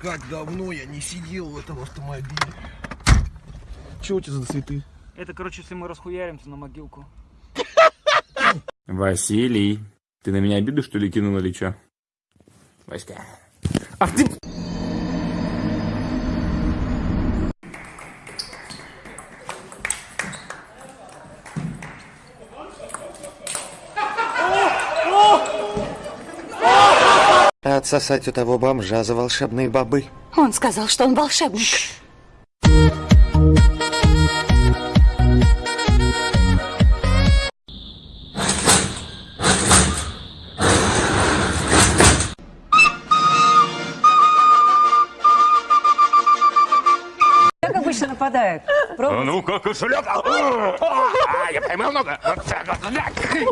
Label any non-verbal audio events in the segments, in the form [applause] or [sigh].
Как давно я не сидел в этом автомобиле. Чего у тебя за цветы? Это, короче, если мы расхуяримся на могилку. Василий, ты на меня обиду, что ли, кинул или чё? Васька. Ах ты... Отсосать у того бомжа за волшебные бобы. Он сказал, что он волшебник. Как обычно нападают? Пробуйте. Ну-ка, кошелек! А, я поймал много!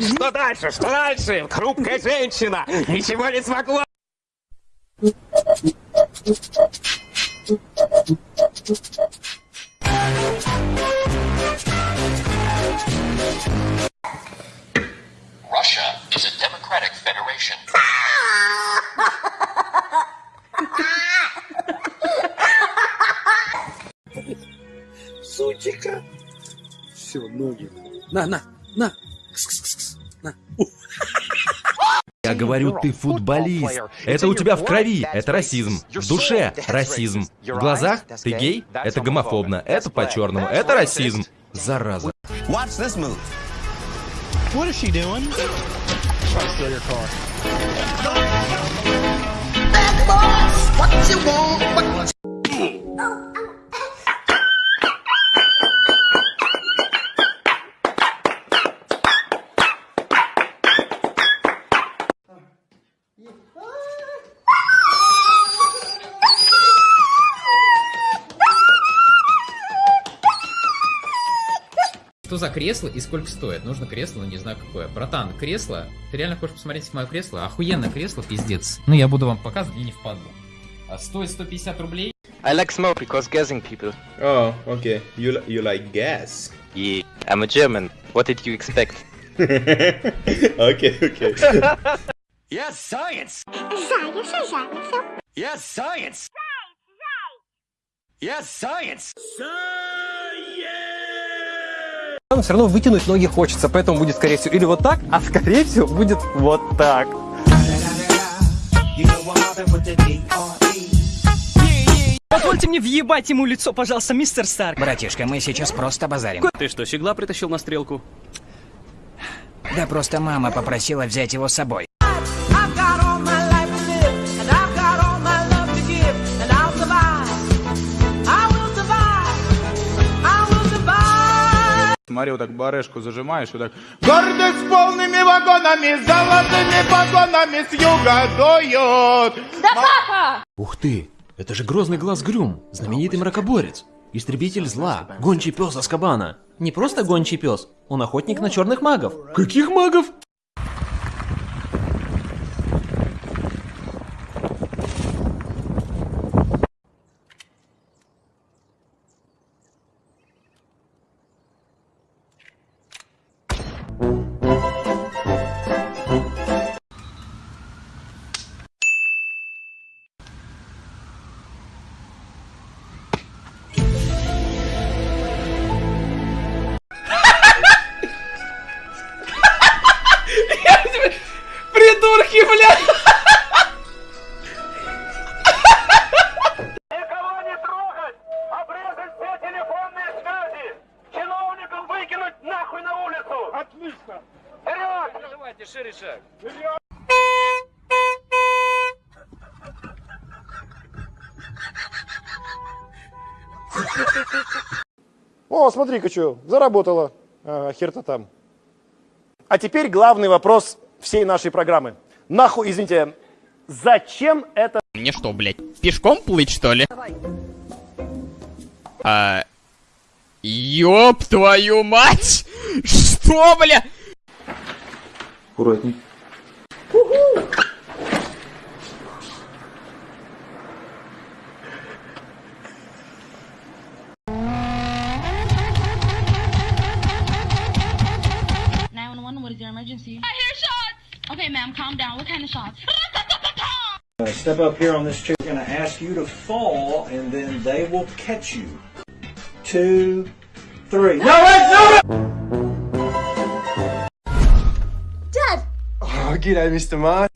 Что дальше? Что дальше? Хрупкая женщина! Ничего не смогла! Russia is a democratic federation. Сучика. Все, ноги. На, на, на. Кс-кс-кс-кс. На. Я говорю, ты футболист. Это у тебя в крови. Это расизм. В душе расизм. В глазах ты гей. Это гомофобно. Это по-черному. Это расизм. Зараза. Watch this move. What is she doing? Trying to steal your car. Что за кресло и сколько стоит? Нужно кресло, но не знаю какое. Братан, кресло? Ты реально хочешь посмотреть мое кресло? Охуенное кресло, пиздец. Ну, я буду вам показывать, мне не впадло. А стоит 150 рублей. I like smoke because gassing people. Oh, okay. You, you like gas? Yeah, I'm a German. What did you expect? [laughs] okay, okay. [laughs] Yes, science! Yes, science! Yes, science! Но все равно вытянуть ноги хочется, поэтому будет, скорее всего, или вот так, а скорее всего будет вот так. Позвольте мне въебать ему лицо, пожалуйста, мистер Старк. Братишка, мы сейчас просто базарим. Ты что, щегла притащил на стрелку? Да просто мама попросила взять его с собой. Смотри, вот так барешку зажимаешь, вот так. Гордость полными вагонами, золотыми погонами с юга дуют. Ух ты, это же грозный глаз Грюм, знаменитый мракоборец. Истребитель зла, гончий пес Аскабана. Не просто гончий пес, он охотник на черных магов. Каких магов? Шире шаг! О, смотри-ка, что, заработала. А, хер-то там. А теперь главный вопрос всей нашей программы. Нахуй, извините, зачем это... Мне что, блядь, пешком плыть, что ли? А... Ёб твою мать! [laughs] Что, бля? Аккуратней. What is your emergency? I hear shots! Okay, ma'am, calm down. What kind of shots? Step up here on this chick and ask ask you to fall, and then they will catch you. Two, three. No, wait, no! Dad! Oh, g'day, Mr. Marsh.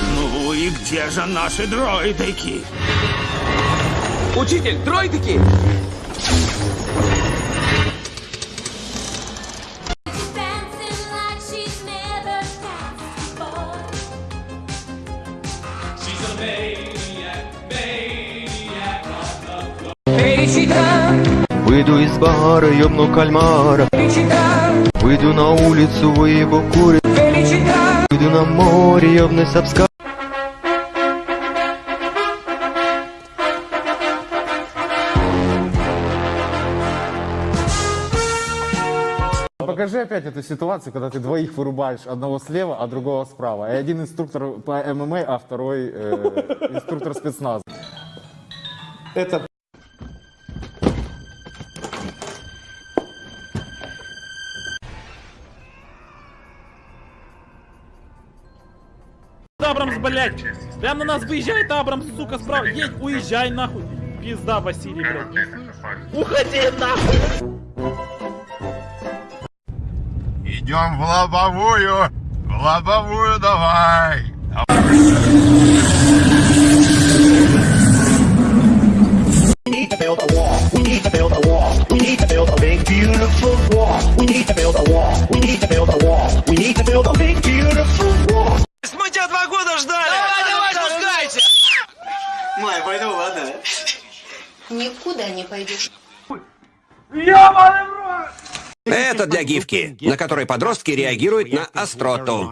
Ну и где же наши дроидыки? Учитель, дроидики! Выйду из бара, ёбну кальмара Выйду на улицу, выебу кури Выйду на море, ёбну сапска Покажи опять эту ситуацию, когда ты двоих вырубаешь, одного слева, а другого справа. И один инструктор по ММА, а второй э, инструктор спецназа. Это Абрамс, блядь! Прям на нас выезжает Абрамс, сука, справа. Едь, уезжай нахуй. Пизда, Василий, блядь. Уходи нахуй! Идем в лобовую! В лобовую давай! We need to build a wall. We need to build a wall. We need to build a big, beautiful wall. We need to build a wall. We need to build a wall. We need to build a big, beautiful wall. Ждали! Давай, давай, спускайся! Май, пойду, ладно? Никуда не пойдешь. Это для гифки, на которой подростки реагируют на остроту.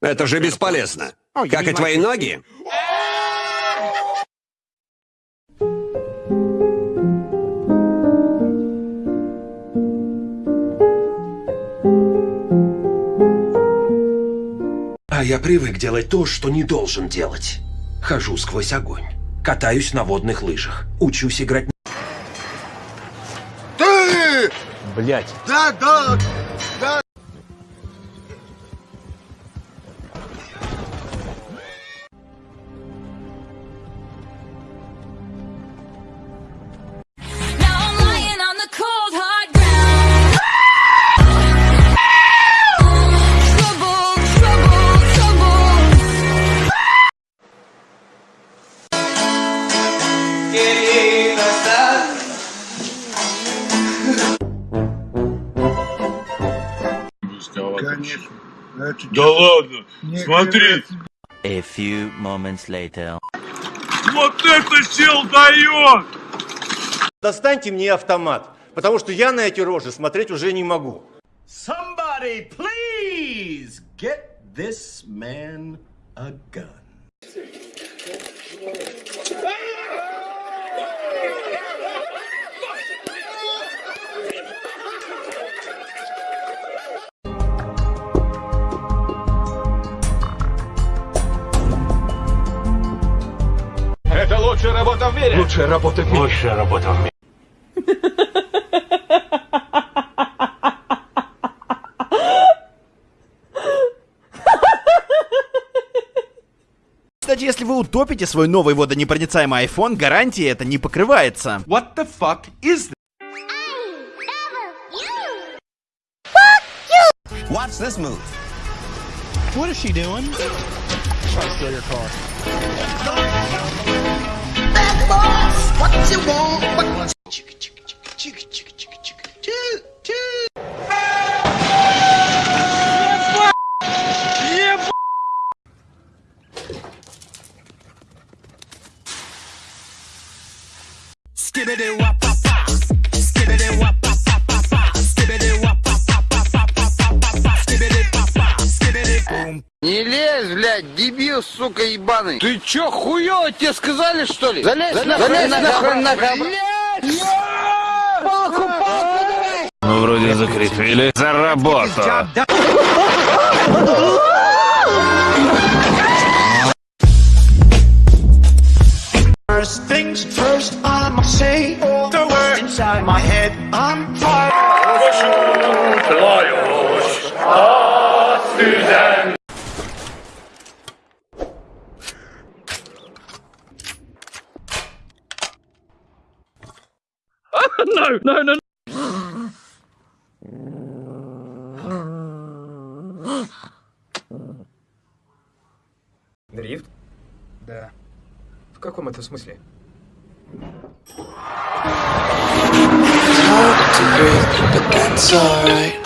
Это же бесполезно. Как и твои ноги. А я привык делать то, что не должен делать. Хожу сквозь огонь. Катаюсь на водных лыжах. Учусь играть... Ты! Блять. Да, да! Да ладно, смотри. A few moments later. Вот это сил дает! Достаньте мне автомат, потому что я на эти рожи смотреть уже не могу. Somebody, please get this man a gun. Мире! Лучшая работа в мире. Лучшая работа в мире. Кстати, если вы утопите свой новый водонепроницаемый iPhone, гарантия это не покрывается. What the fuck is this? Watch this move. What is she doing? Try to steal your car. Bad boss! What you want? Дебил, сука, ебаный. Ты чё, хуёво тебе сказали, что ли? Залезь, залезь, залезь нахуй, нахуй. Палку, палку давай! Ну, вроде закрепили. За работу. First things first, I'ma say the word inside my head. I'm fire. No, no, no. Дрифт? Да. В каком это смысле? Hard to breathe, but that's alright.